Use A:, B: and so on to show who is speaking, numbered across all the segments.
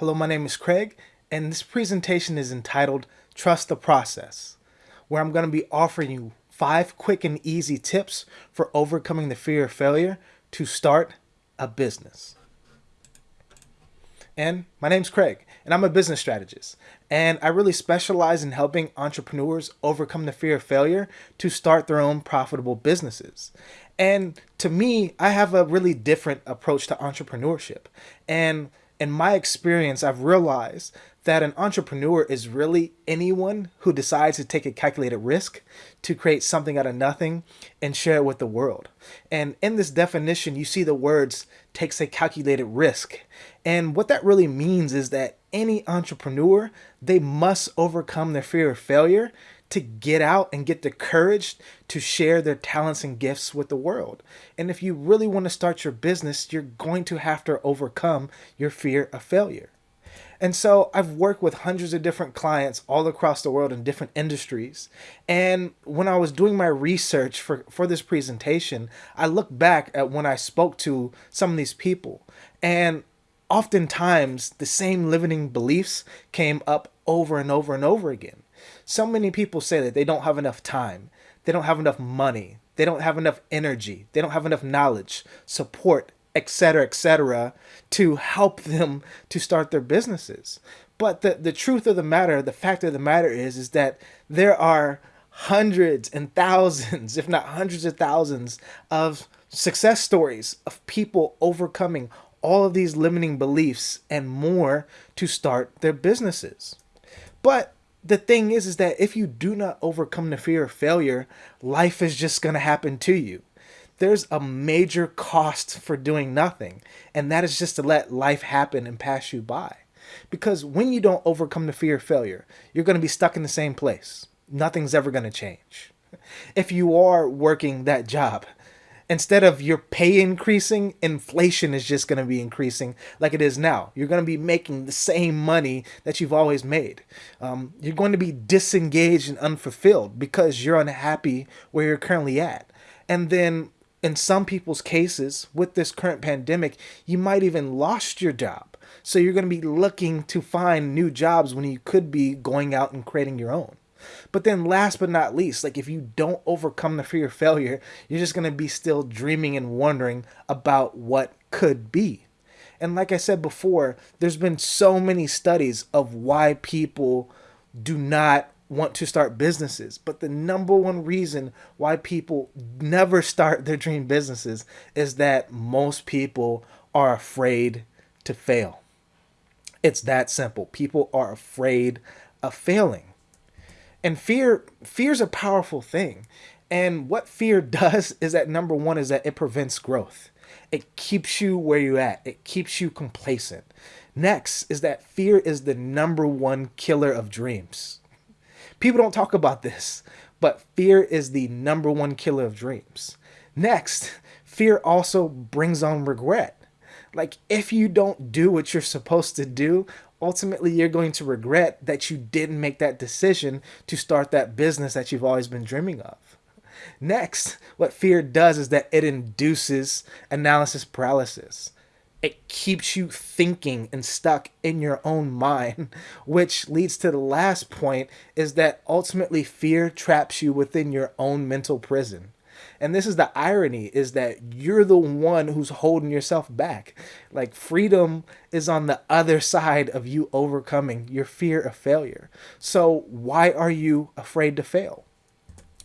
A: Hello, my name is Craig, and this presentation is entitled Trust the Process, where I'm going to be offering you five quick and easy tips for overcoming the fear of failure to start a business. And my name's Craig, and I'm a business strategist. And I really specialize in helping entrepreneurs overcome the fear of failure to start their own profitable businesses. And to me, I have a really different approach to entrepreneurship. And in my experience, I've realized that an entrepreneur is really anyone who decides to take a calculated risk to create something out of nothing and share it with the world. And in this definition, you see the words takes a calculated risk. And what that really means is that any entrepreneur, they must overcome their fear of failure to get out and get the courage to share their talents and gifts with the world. And if you really want to start your business, you're going to have to overcome your fear of failure. And so I've worked with hundreds of different clients all across the world in different industries. And when I was doing my research for, for this presentation, I looked back at when I spoke to some of these people. And oftentimes the same limiting beliefs came up over and over and over again. So many people say that they don't have enough time, they don't have enough money, they don't have enough energy, they don't have enough knowledge, support, etc., etc., to help them to start their businesses. But the, the truth of the matter, the fact of the matter is, is that there are hundreds and thousands, if not hundreds of thousands, of success stories of people overcoming all of these limiting beliefs and more to start their businesses. But the thing is is that if you do not overcome the fear of failure life is just going to happen to you. There's a major cost for doing nothing and that is just to let life happen and pass you by. Because when you don't overcome the fear of failure you're going to be stuck in the same place. Nothing's ever going to change. If you are working that job instead of your pay increasing, inflation is just going to be increasing like it is now. You're going to be making the same money that you've always made. Um, you're going to be disengaged and unfulfilled because you're unhappy where you're currently at. And then in some people's cases with this current pandemic, you might even lost your job. So you're going to be looking to find new jobs when you could be going out and creating your own. But then last but not least, like if you don't overcome the fear of failure, you're just going to be still dreaming and wondering about what could be. And like I said before, there's been so many studies of why people do not want to start businesses. But the number one reason why people never start their dream businesses is that most people are afraid to fail. It's that simple. People are afraid of failing. And fear fear's a powerful thing. And what fear does is that number one is that it prevents growth. It keeps you where you're at. It keeps you complacent. Next is that fear is the number one killer of dreams. People don't talk about this, but fear is the number one killer of dreams. Next, fear also brings on regret. Like if you don't do what you're supposed to do ultimately you're going to regret that you didn't make that decision to start that business that you've always been dreaming of. Next, what fear does is that it induces analysis paralysis. It keeps you thinking and stuck in your own mind, which leads to the last point is that ultimately fear traps you within your own mental prison. And this is the irony is that you're the one who's holding yourself back. Like freedom is on the other side of you overcoming your fear of failure. So why are you afraid to fail?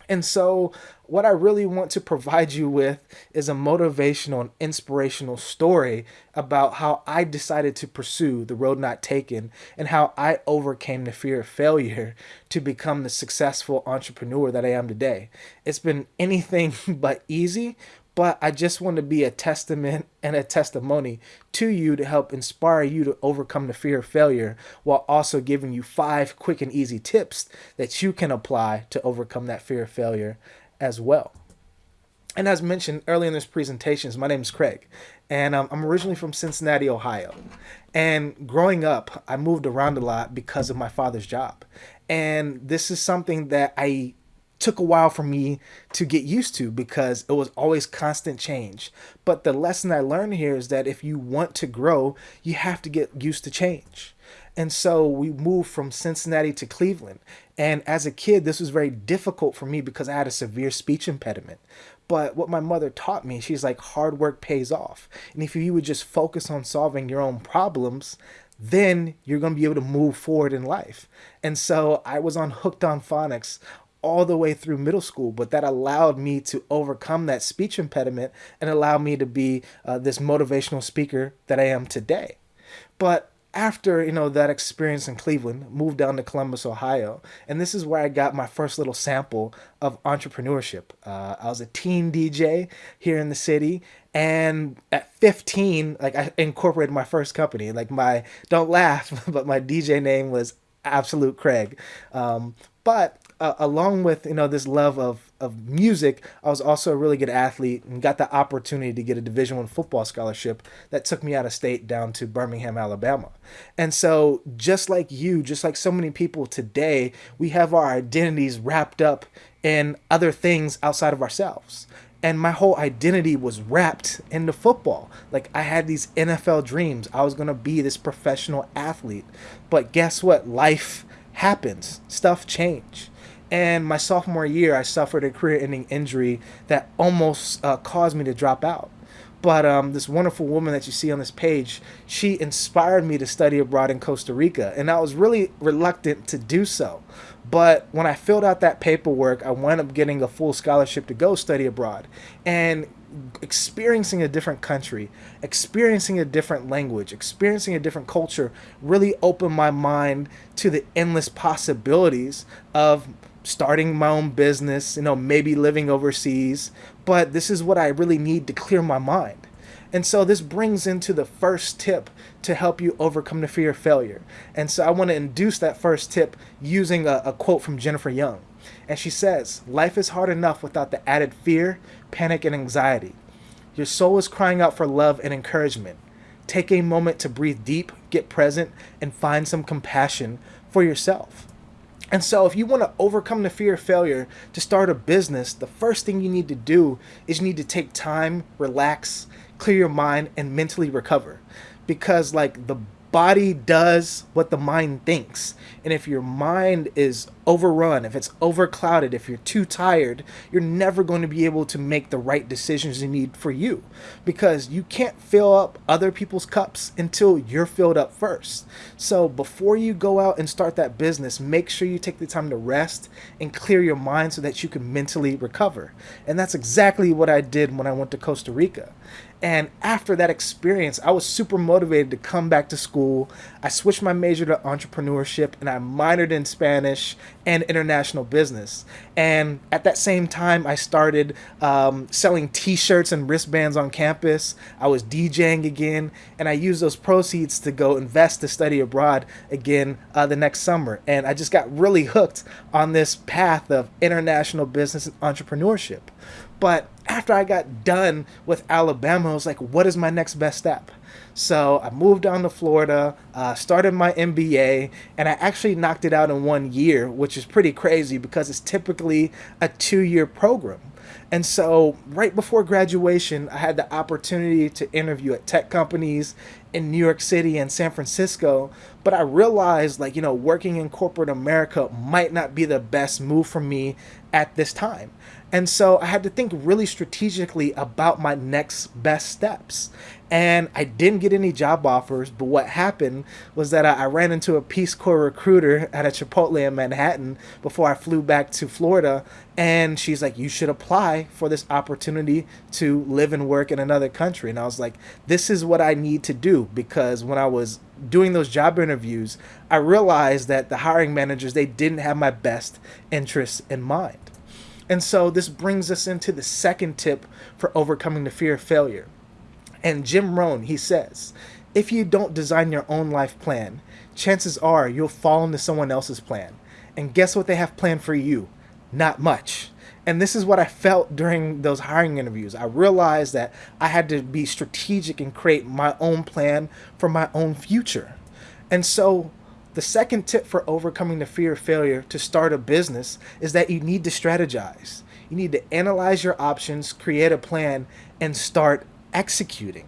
A: And so, what I really want to provide you with is a motivational and inspirational story about how I decided to pursue the road not taken and how I overcame the fear of failure to become the successful entrepreneur that I am today. It's been anything but easy, but I just want to be a testament and a testimony to you to help inspire you to overcome the fear of failure while also giving you five quick and easy tips that you can apply to overcome that fear of failure as well. And as mentioned earlier in this presentation, my name is Craig, and um, I'm originally from Cincinnati, Ohio. And growing up, I moved around a lot because of my father's job. And this is something that I took a while for me to get used to because it was always constant change. But the lesson I learned here is that if you want to grow, you have to get used to change. And so we moved from Cincinnati to Cleveland. And as a kid, this was very difficult for me because I had a severe speech impediment. But what my mother taught me, she's like, hard work pays off. And if you would just focus on solving your own problems, then you're going to be able to move forward in life. And so I was on Hooked on Phonics all the way through middle school, but that allowed me to overcome that speech impediment and allow me to be uh, this motivational speaker that I am today. But after you know that experience in Cleveland, moved down to Columbus, Ohio, and this is where I got my first little sample of entrepreneurship. Uh, I was a teen DJ here in the city, and at 15, like I incorporated my first company. Like my don't laugh, but my DJ name was Absolute Craig. Um, but uh, along with you know this love of of music, I was also a really good athlete and got the opportunity to get a Division One football scholarship that took me out of state down to Birmingham, Alabama. And so, just like you, just like so many people today, we have our identities wrapped up in other things outside of ourselves. And my whole identity was wrapped into football. Like I had these NFL dreams. I was going to be this professional athlete. But guess what? Life happens. Stuff change and my sophomore year, I suffered a career ending injury that almost uh, caused me to drop out. But um, this wonderful woman that you see on this page, she inspired me to study abroad in Costa Rica. And I was really reluctant to do so. But when I filled out that paperwork, I wound up getting a full scholarship to go study abroad. And experiencing a different country, experiencing a different language, experiencing a different culture really opened my mind to the endless possibilities of starting my own business, you know, maybe living overseas, but this is what I really need to clear my mind. And so this brings into the first tip to help you overcome the fear of failure. And so I want to induce that first tip using a, a quote from Jennifer Young. And she says, Life is hard enough without the added fear, panic, and anxiety. Your soul is crying out for love and encouragement. Take a moment to breathe deep, get present, and find some compassion for yourself. And so, if you want to overcome the fear of failure to start a business, the first thing you need to do is you need to take time, relax, clear your mind, and mentally recover. Because, like, the body does what the mind thinks. And if your mind is overrun, if it's overclouded, if you're too tired, you're never going to be able to make the right decisions you need for you because you can't fill up other people's cups until you're filled up first. So before you go out and start that business, make sure you take the time to rest and clear your mind so that you can mentally recover. And that's exactly what I did when I went to Costa Rica. And after that experience, I was super motivated to come back to school. I switched my major to entrepreneurship and I minored in Spanish and international business. And at that same time, I started um, selling t shirts and wristbands on campus. I was DJing again, and I used those proceeds to go invest to study abroad again uh, the next summer. And I just got really hooked on this path of international business and entrepreneurship. But after I got done with Alabama, I was like, what is my next best step? So I moved down to Florida, uh, started my MBA, and I actually knocked it out in one year, which is pretty crazy because it's typically a two year program. And so, right before graduation, I had the opportunity to interview at tech companies in New York City and San Francisco. But I realized, like, you know, working in corporate America might not be the best move for me at this time. And so I had to think really strategically about my next best steps. And I didn't get any job offers, but what happened was that I, ran into a Peace Corps recruiter at a Chipotle in Manhattan before I flew back to Florida. And she's like, You should apply for this opportunity to live and work in another country. And I was like, This is what I need to do because when I was doing those job interviews, I realized that the hiring managers, they didn't have my best interests in mind. And so this brings us into the second tip for overcoming the fear of failure. And Jim Rohn, he says, if you don't design your own life plan, chances are you'll fall into someone else's plan. And guess what they have planned for you? Not much. And this is what I felt during those hiring interviews. I realized that I had to be strategic and create my own plan for my own future. And so The second tip for overcoming the fear of failure to start a business is that you need to strategize. You need to analyze your options, create a plan, and start executing.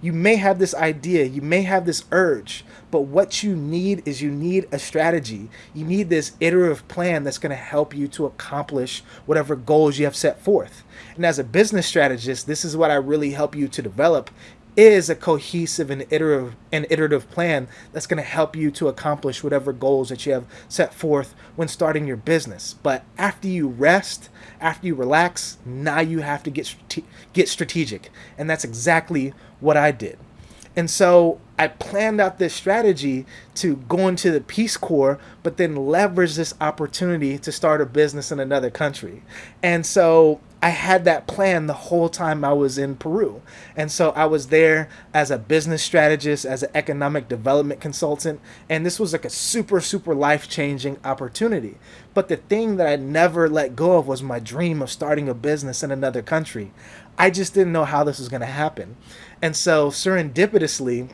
A: You may have this idea, you may have this urge, but what you need is you need a strategy. You need this iterative plan that's going to help you to accomplish whatever goals you have set forth. And as a business strategist, this is what I really help you to develop is a cohesive and iterative and iterative plan that's going to help you to accomplish whatever goals that you have set forth when starting your business. But after you rest, after you relax, now you have to get get strategic, and that's exactly what I did. And so I planned out this strategy to go into the Peace Corps, but then leverage this opportunity to start a business in another country. And so I had that plan the whole time I was in Peru. And so I was there as a business strategist, as an economic development consultant. And this was like a super, super life changing opportunity. But the thing that I never let go of was my dream of starting a business in another country. I just didn't know how this was going to happen. And so serendipitously,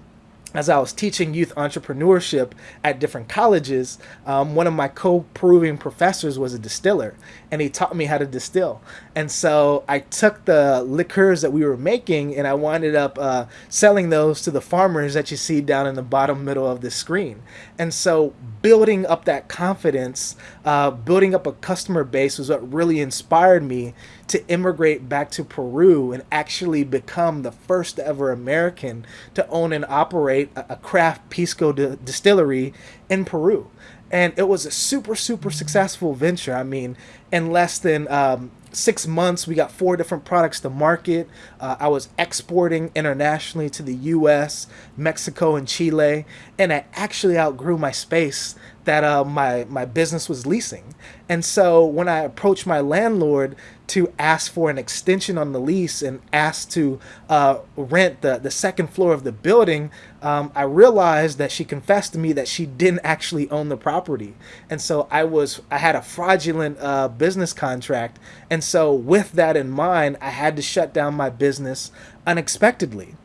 A: as I was teaching youth entrepreneurship at different colleges, um, one of my co-proving professors was a distiller, and he taught me how to distill. And so I took the liqueurs that we were making, and I wound up uh, selling those to the farmers that you see down in the bottom middle of the screen. And so building up that confidence, uh, building up a customer base was what really inspired me to immigrate back to Peru and actually become the first ever American to own and operate a, craft pisco di- distillery in Peru. And it was a super, super successful venture. I mean, in less than um, six months, we got four different products to market. Uh, I was exporting internationally to the US, Mexico, and Chile. And I actually outgrew my space that uh, my, my business was leasing. And so when I approached my landlord to ask for an extension on the lease and asked to uh, rent the, the second floor of the building, um, I realized that she confessed to me that she didn't actually own the property. And so I was I had a fraudulent uh, business contract. And so with that in mind, I had to shut down my business unexpectedly.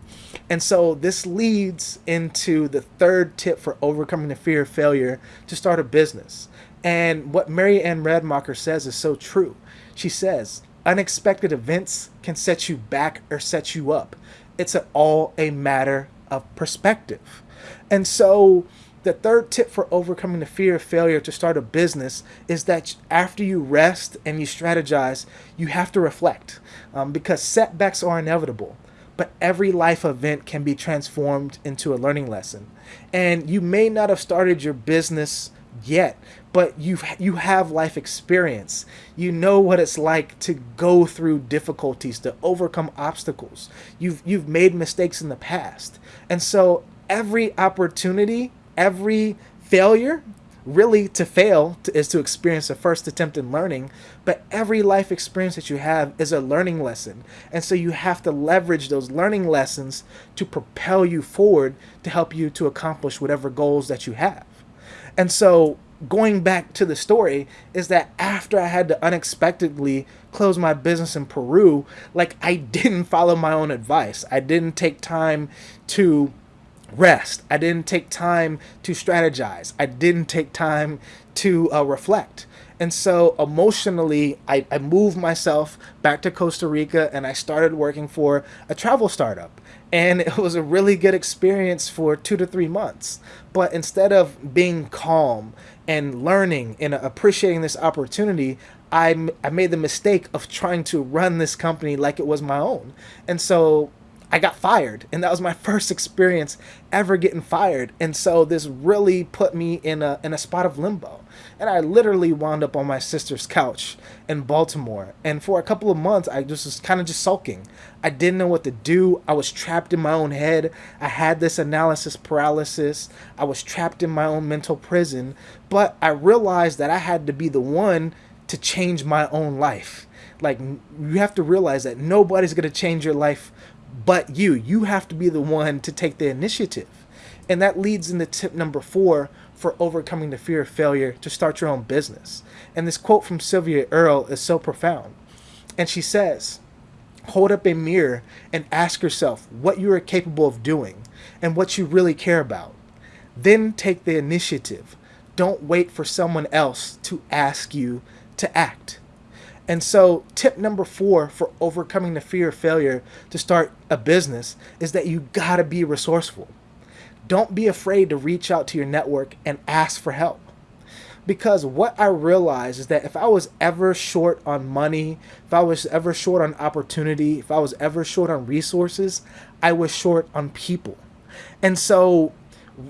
A: And so this leads into the third tip for overcoming the fear of failure to start a business. And what Mary Ann Radmacher says is so true. She says, unexpected events can set you back or set you up. It's all a matter of perspective. And so, the third tip for overcoming the fear of failure to start a business is that after you rest and you strategize, you have to reflect um, because setbacks are inevitable. But every life event can be transformed into a learning lesson. And you may not have started your business yet, but you you have life experience. You know what it's like to go through difficulties, to overcome obstacles. You've you've made mistakes in the past. And so every opportunity, every failure really to fail to, is to experience a first attempt in learning but every life experience that you have is a learning lesson and so you have to leverage those learning lessons to propel you forward to help you to accomplish whatever goals that you have and so going back to the story is that after I had to unexpectedly close my business in Peru, like I didn't follow my own advice. I didn't take time to rest. I didn't take time to strategize. I didn't take time to uh, reflect. And so emotionally, I, I moved myself back to Costa Rica and I started working for a travel startup. And it was a really good experience for two to three months. But instead of being calm and learning and appreciating this opportunity, I, I made the mistake of trying to run this company like it was my own. And so I got fired, and that was my first experience ever getting fired. And so this really put me in a in a spot of limbo. And I literally wound up on my sister's couch in Baltimore. And for a couple of months, I just was kind of just sulking. I didn't know what to do. I was trapped in my own head. I had this analysis paralysis. I was trapped in my own mental prison. But I realized that I had to be the one to change my own life. Like, you have to realize that nobody's going to change your life but you. You have to be the one to take the initiative. And that leads into tip number four for overcoming the fear of failure to start your own business. And this quote from Sylvia Earle is so profound. And she says, Hold up a mirror and ask yourself what you are capable of doing and what you really care about. then take the initiative. Don't wait for someone else to ask you to act. And so, tip number four for overcoming the fear of failure to start a business is that you gotta be resourceful. Don't be afraid to reach out to your network and ask for help. Because what I realized is that if I was ever short on money, if I was ever short on opportunity, if I was ever short on resources, I was short on people. And so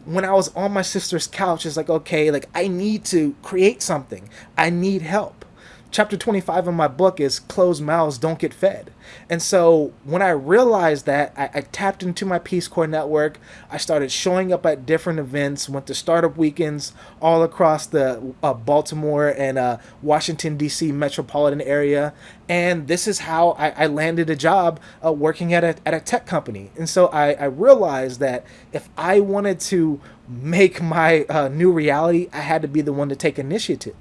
A: when I was on my sister's couch, it's like, okay, like I need to create something. I need help chapter 25 of my book is closed mouths don't get fed. And so when i realized that I, I, tapped into my peace corps network. I started showing up at different events went to startup weekends all across the uh, baltimore and uh, washington d.c metropolitan area. And this is how i, I landed a job uh, working at a, at a tech company. And so I, I realized that if i wanted to make my uh, new reality i had to be the one to take initiative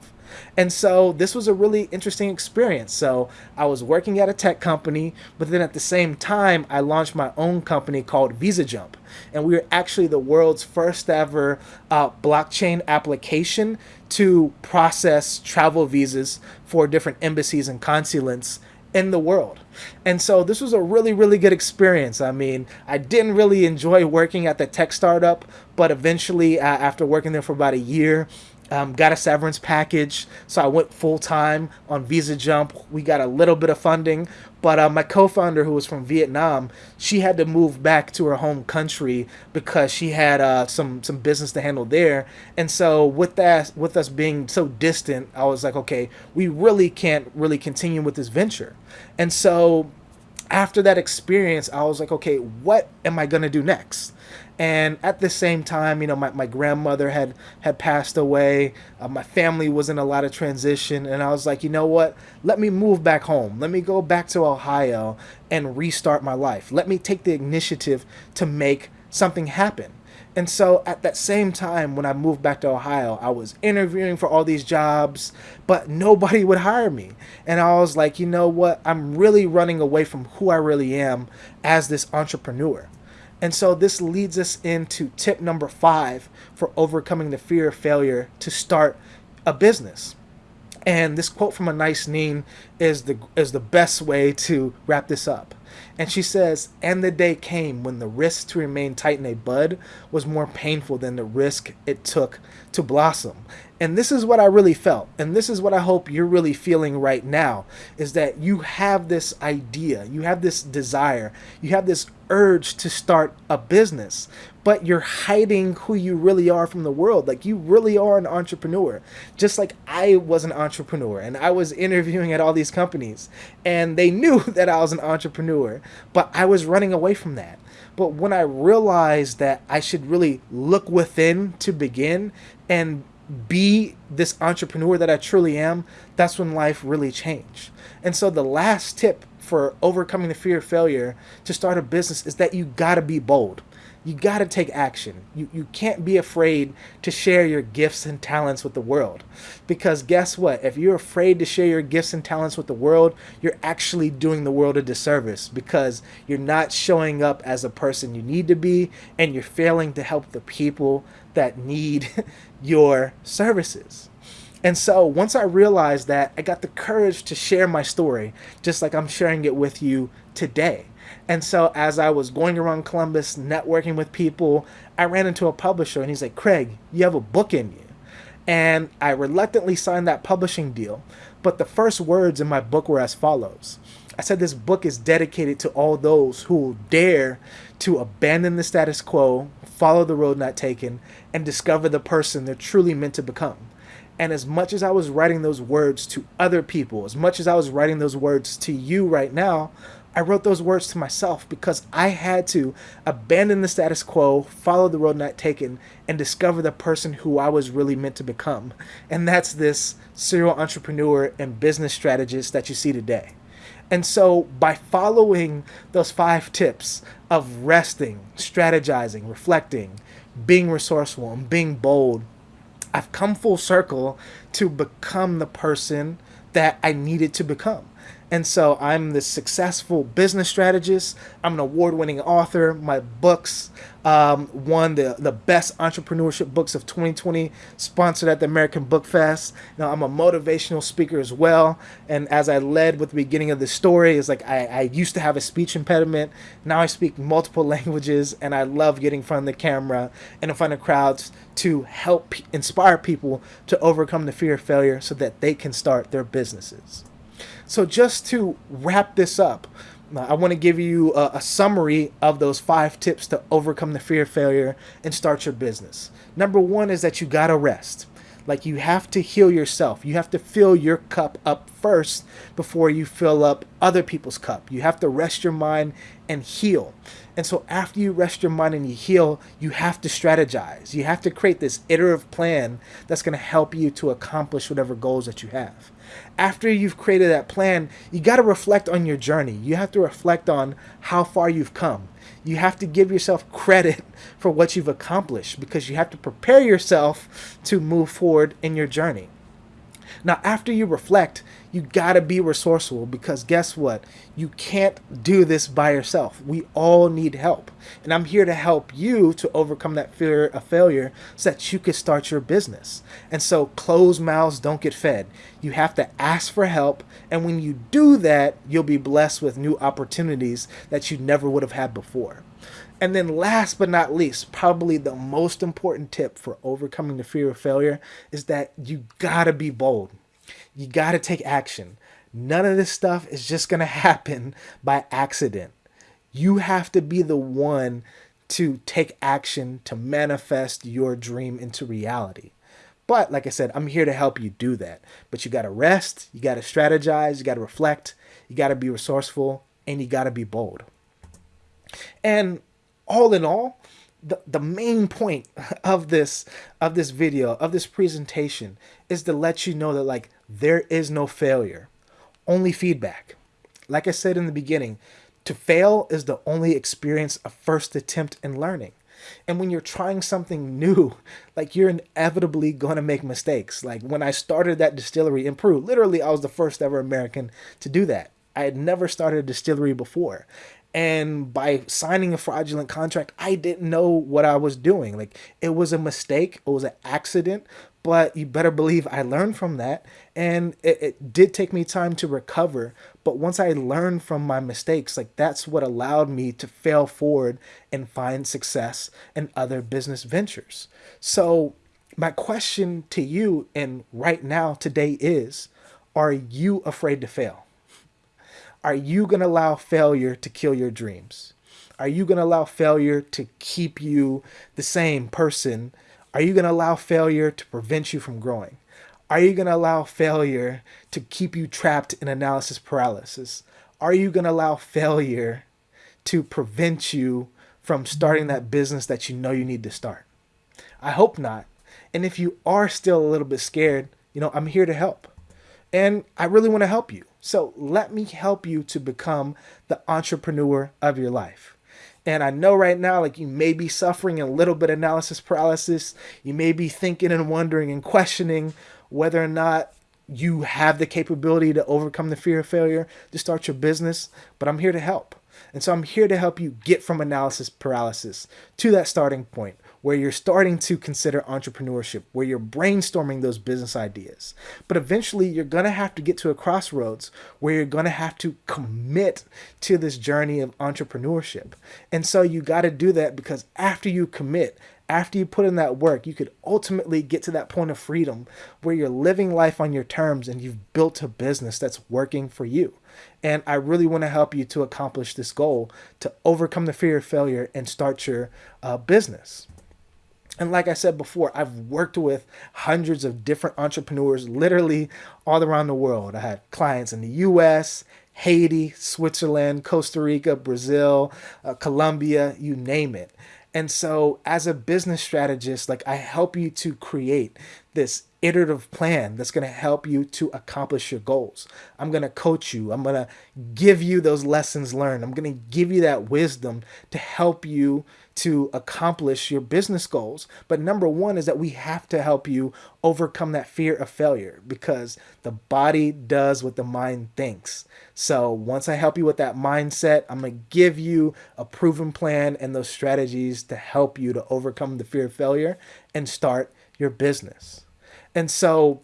A: and so this was a really interesting experience. So I was working at a tech company, but then at the same time, I launched my own company called Visa Jump. And we were actually the world's first ever uh, blockchain application to process travel visas for different embassies and consulates in the world. And so this was a really, really good experience. I mean, I didn't really enjoy working at the tech startup, but eventually, uh, after working there for about a year, um, got a severance package, so I went full time on Visa Jump. We got a little bit of funding, but uh, my co-founder, who was from Vietnam, she had to move back to her home country because she had uh, some some business to handle there. And so with that, with us being so distant, I was like, okay, we really can't really continue with this venture. And so after that experience, I was like, okay, what am I gonna do next? and at the same time you know my, my grandmother had had passed away. Uh, my family was in a lot of transition and i was like you know what? Let me move back home. Let me go back to ohio and restart my life. Let me take the initiative to make something happen and so at that same time when i moved back to ohio i was interviewing for all these jobs but nobody would hire me and i was like you know what i'm really running away from who i really am as this entrepreneur and so this leads us into tip number five for overcoming the fear of failure to start a business. And this quote from Anaïs Nin is the is the best way to wrap this up. And she says, And the day came when the risk to remain tight in a bud was more painful than the risk it took to blossom. And this is what I really felt. And this is what I hope you're really feeling right now is that you have this idea, you have this desire, you have this urge to start a business, but you're hiding who you really are from the world. Like you really are an entrepreneur. Just like I was an entrepreneur and I was interviewing at all these companies and they knew that I was an entrepreneur, but I was running away from that. But when I realized that I should really look within to begin and be this entrepreneur that I truly am, that's when life really changed. And so the last tip for overcoming the fear of failure to start a business is that you gotta be bold. You gotta take action. You, you can't be afraid to share your gifts and talents with the world. Because guess what? If you're afraid to share your gifts and talents with the world, you're actually doing the world a disservice because you're not showing up as a person you need to be and you're failing to help the people that need your services. And so once I realized that, I got the courage to share my story, just like I'm sharing it with you today. And so as I was going around Columbus, networking with people, I ran into a publisher and he's like, Craig, you have a book in you. And I reluctantly signed that publishing deal. But the first words in my book were as follows I said, This book is dedicated to all those who dare to abandon the status quo, follow the road not taken, and discover the person they're truly meant to become. And as much as I was writing those words to other people, as much as I was writing those words to you right now, I wrote those words to myself because I had to abandon the status quo, follow the road not taken, and discover the person who I was really meant to become. And that's this serial entrepreneur and business strategist that you see today. And so, by following those five tips of resting, strategizing, reflecting, being resourceful, and being bold, I've come full circle to become the person that I needed to become. And so I'm this successful business strategist. I'm an award winning author. My books um, won the, the best entrepreneurship books of 2020, sponsored at the American Book Fest. Now, I'm a motivational speaker as well. And as I led with the beginning of the story, is like I, I used to have a speech impediment. Now I speak multiple languages and I love getting in front of the camera and in front of crowds to help inspire people to overcome the fear of failure so that they can start their businesses. So, just to wrap this up, I want to give you a, a, summary of those five tips to overcome the fear of failure and start your business. Number one is that you got to rest. Like you have to heal yourself. You have to fill your cup up first before you fill up other people's cup. You have to rest your mind and heal. And so after you rest your mind and you heal, you have to strategize. You have to create this iterative plan that's going to help you to accomplish whatever goals that you have. After you've created that plan, you got to reflect on your journey. You have to reflect on how far you've come you have to give yourself credit for what you've accomplished because you have to prepare yourself to move forward in your journey. Now, after you reflect, you got to be resourceful because guess what? You can't do this by yourself. We all need help. And I'm here to help you to overcome that fear of failure so that you can start your business. And so, closed mouths don't get fed. You have to ask for help. And when you do that, you'll be blessed with new opportunities that you never would have had before. And then, last but not least, probably the most important tip for overcoming the fear of failure is that you gotta be bold. You gotta take action. None of this stuff is just gonna happen by accident. You have to be the one to take action to manifest your dream into reality. But like I said, I'm here to help you do that. But you gotta rest, you gotta strategize, you gotta reflect, you gotta be resourceful, and you gotta be bold. And all in all, the, the main point of this of this video of this presentation is to let you know that like there is no failure only feedback. Like i said in the beginning to fail is the only experience of first attempt in learning. And when you're trying something new like you're inevitably going to make mistakes. Like when i started that distillery in peru literally i was the first ever american to do that. I had never started a distillery before. And by signing a fraudulent contract i didn't know what i was doing. Like it was a mistake it was an accident but you better believe i learned from that and it, it, did take me time to recover but once i learned from my mistakes like that's what allowed me to fail forward and find success in other business ventures so my question to you and right now today is are you afraid to fail are you going to allow failure to kill your dreams? Are you going to allow failure to keep you the same person? Are you going to allow failure to prevent you from growing? Are you going to allow failure to keep you trapped in analysis paralysis? Are you going to allow failure to prevent you from starting that business that you know you need to start? I hope not. And if you are still a little bit scared, you know, I'm here to help. And I really want to help you. So let me help you to become the entrepreneur of your life. And I know right now, like you may be suffering a little bit of analysis paralysis. You may be thinking and wondering and questioning whether or not you have the capability to overcome the fear of failure to start your business. But I'm here to help. And so I'm here to help you get from analysis paralysis to that starting point where you're starting to consider entrepreneurship, where you're brainstorming those business ideas. But eventually, you're going to have to get to a crossroads where you're going to have to commit to this journey of entrepreneurship. And so you got to do that because after you commit, after you put in that work, you could ultimately get to that point of freedom where you're living life on your terms and you've built a business that's working for you. And I really want to help you to accomplish this goal to overcome the fear of failure and start your uh, business. And like I said before, I've worked with hundreds of different entrepreneurs literally all around the world. I had clients in the US, Haiti, Switzerland, Costa Rica, Brazil, uh, Colombia, you name it. And so, as a business strategist, like I help you to create this iterative plan that's going to help you to accomplish your goals. I'm going to coach you. I'm going to give you those lessons learned. I'm going to give you that wisdom to help you to accomplish your business goals. But number one is that we have to help you overcome that fear of failure because the body does what the mind thinks. So once I help you with that mindset, I'm going to give you a proven plan and those strategies to help you to overcome the fear of failure and start your business. And so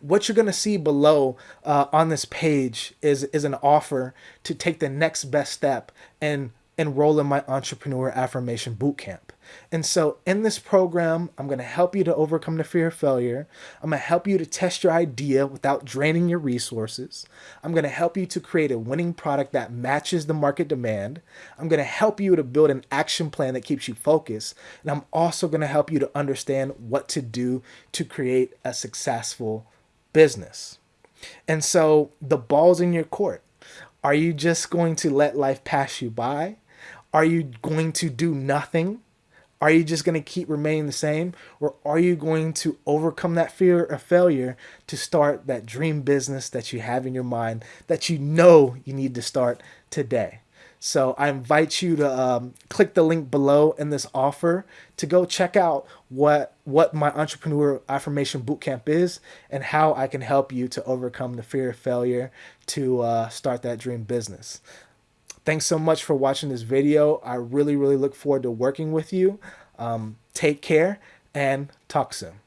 A: what you're going to see below uh, on this page is, is an offer to take the next best step and enroll in my entrepreneur affirmation bootcamp. And so in this program, I'm going to help you to overcome the fear of failure. I'm going to help you to test your idea without draining your resources. I'm going to help you to create a winning product that matches the market demand. I'm going to help you to build an action plan that keeps you focused. And I'm also going to help you to understand what to do to create a successful business. And so the ball's in your court. Are you just going to let life pass you by? Are you going to do nothing? Are you just going to keep remaining the same? Or are you going to overcome that fear of failure to start that dream business that you have in your mind that you know you need to start today? So I invite you to um, click the link below in this offer to go check out what what my entrepreneur affirmation bootcamp is and how I can help you to overcome the fear of failure to uh, start that dream business. Thanks so much for watching this video. I really, really look forward to working with you. Um, take care and talk soon.